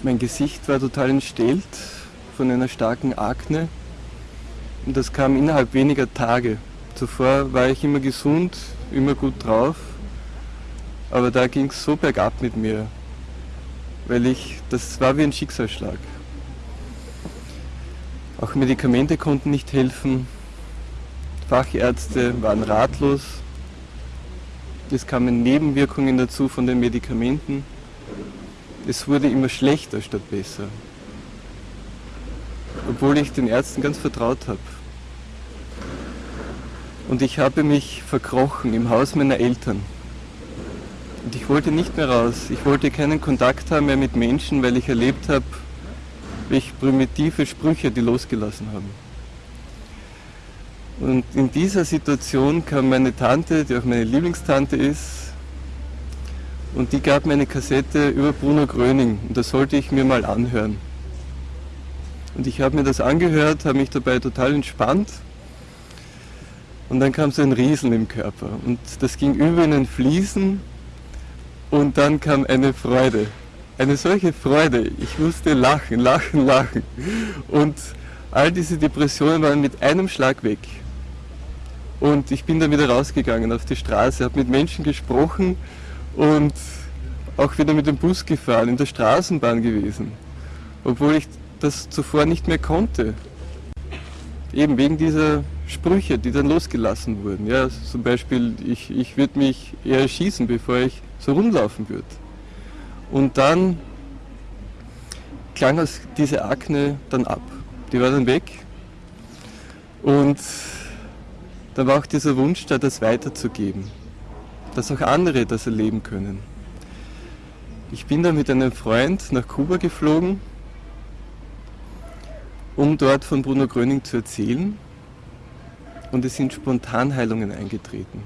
Mein Gesicht war total entstellt von einer starken Akne. Und das kam innerhalb weniger Tage. Zuvor war ich immer gesund, immer gut drauf, aber da ging es so bergab mit mir, weil ich, das war wie ein Schicksalsschlag. Auch Medikamente konnten nicht helfen, Fachärzte waren ratlos, es kamen Nebenwirkungen dazu von den Medikamenten, es wurde immer schlechter statt besser, obwohl ich den Ärzten ganz vertraut habe. Und ich habe mich verkrochen im Haus meiner Eltern. Und ich wollte nicht mehr raus. Ich wollte keinen Kontakt haben mehr mit Menschen, weil ich erlebt habe, welche primitive Sprüche die losgelassen haben. Und in dieser Situation kam meine Tante, die auch meine Lieblingstante ist, und die gab mir eine Kassette über Bruno Gröning und das sollte ich mir mal anhören. Und ich habe mir das angehört, habe mich dabei total entspannt und dann kam so ein Rieseln im Körper und das ging über in ein Fließen und dann kam eine Freude. Eine solche Freude. Ich musste lachen, lachen, lachen. Und all diese Depressionen waren mit einem Schlag weg. Und ich bin dann wieder rausgegangen auf die Straße, habe mit Menschen gesprochen und auch wieder mit dem Bus gefahren, in der Straßenbahn gewesen. Obwohl ich das zuvor nicht mehr konnte. Eben wegen dieser Sprüche, die dann losgelassen wurden. Ja, zum Beispiel, ich, ich würde mich eher erschießen, bevor ich so rumlaufen würde. Und dann klang aus diese Akne dann ab. Die war dann weg. Und dann war auch dieser Wunsch da, das weiterzugeben. Dass auch andere das erleben können. Ich bin dann mit einem Freund nach Kuba geflogen, um dort von Bruno Gröning zu erzählen und es sind Spontanheilungen eingetreten.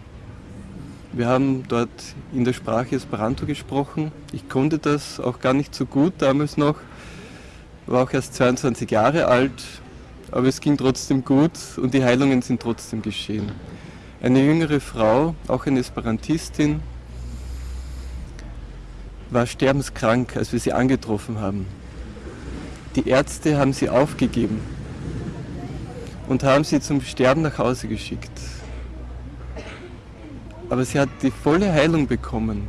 Wir haben dort in der Sprache Esperanto gesprochen. Ich konnte das auch gar nicht so gut damals noch, war auch erst 22 Jahre alt, aber es ging trotzdem gut und die Heilungen sind trotzdem geschehen. Eine jüngere Frau, auch eine Esperantistin, war sterbenskrank, als wir sie angetroffen haben. Die Ärzte haben sie aufgegeben und haben sie zum Sterben nach Hause geschickt. Aber sie hat die volle Heilung bekommen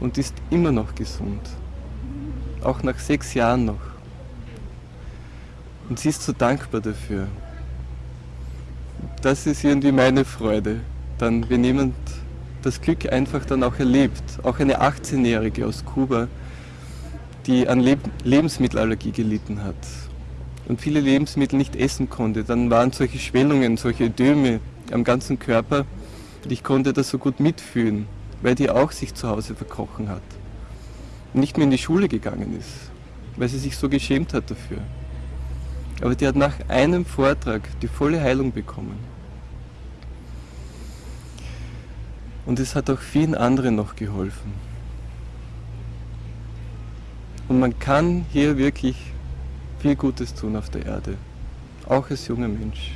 und ist immer noch gesund. Auch nach sechs Jahren noch. Und sie ist so dankbar dafür. Das ist irgendwie meine Freude. Dann, wenn jemand das Glück einfach dann auch erlebt, auch eine 18-Jährige aus Kuba, die an Lebensmittelallergie gelitten hat und viele Lebensmittel nicht essen konnte, dann waren solche Schwellungen, solche Ödeme am ganzen Körper und ich konnte das so gut mitfühlen, weil die auch sich zu Hause verkrochen hat und nicht mehr in die Schule gegangen ist, weil sie sich so geschämt hat dafür. Aber die hat nach einem Vortrag die volle Heilung bekommen. Und es hat auch vielen anderen noch geholfen. Und man kann hier wirklich viel Gutes tun auf der Erde, auch als junger Mensch.